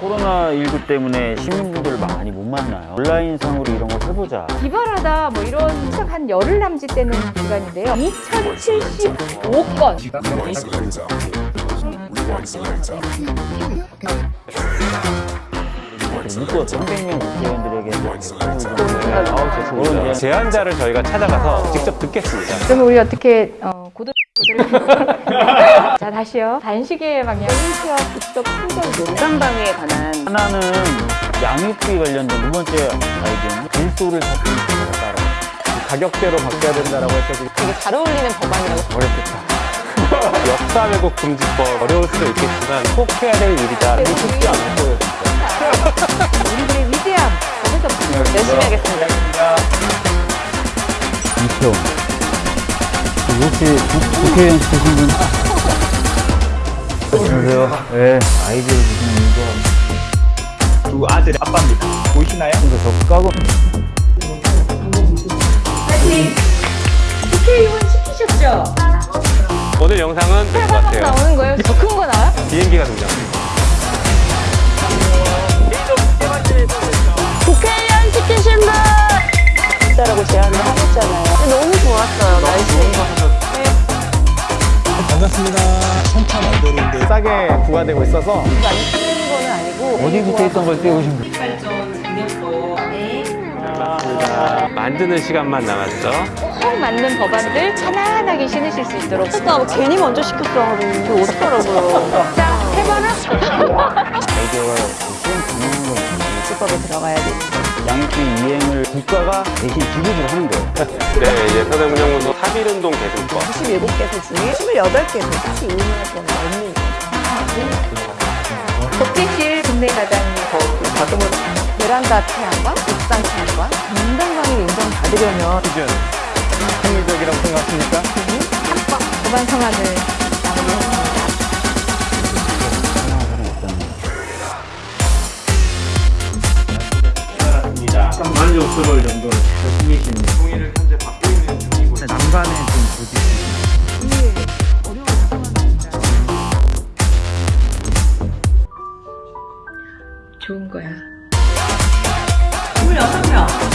코로나19 때문에 시민분들을 많이 못 만나요. 온라인상으로 이런 걸 해보자. 기발하다 뭐 이런 책한 열흘 남짓 되는 기간인데요. 2075건. 묶어 300명 국회의원들에게 그런 이제 제안자를 저희가 찾아가서 직접 듣겠습니다. 그러면 우리 어떻게 어, 고도 자 다시요. 단식의 방향. 인수와 국적 충전 농담방위에 관한 하나는 양육비 관련된 두 번째 아이디어는 일소를 찾는 것에 따라 가격대로 바뀌어야 된다라고 해서 되게 잘 어울리는 법안이라고 어렵겠다. 역사 왜곡 금지법 어려울 수도 있겠지만 꼭 해야 될 일이다. 이거 쉽지 않을 거예요. 우리들의 위대함. 거기서 열심히 하겠습니다. 이표 혹시 국- 국회의원 되신 분? 안녕하세요. 네, 아이디어 주시는 이거 두 아들의 아빠입니다. 보이시나요? 근데 저 까고 국회의원 시키셨죠? 오늘 영상은 될것 같아요. 나오는 거예요? 더 큰 거 나와요? 비행기가 등장합니다. 국회의원 시키신 분! 있다라고 제안을 하셨잖아요. 너무 좋았어요, 날씨. 반갑습니다. 송파 말대로인데 싸게 부과되고 있어서 많이 쓰는 거는 아니고. 어디부터 있던 걸 떼우신 거예요? 만드는 시간만 남았죠. 꼭 맞는 법안들 편안하게 신으실 수 있도록. 나 괜히 먼저 시켰어. 그 어떡하라고요. 자, 해봐라. 아이디어가 수행 가능한 건 국밥에 들어가야 돼. 양육비 이행을 국가가 대신 지급을 하는 거예요. 네, 이제 서대문영구도 3.1운동 개선법. 97개소 중에 28개소 딱히 의미하는 건 없는 거죠. 독재실 국내 가장님 더듬을 베란다 태양광, 옥상 태양광, 인간광을 인정 받으려면 기준. 합리적이라고 생각하십니까? 법안 성안을 만족 스러울 정도로 열심히 지금 동의를 현재 받고 있는 중이고 네, 진짜 난간에 좀 부딪히죠 좋은 거야. 26명.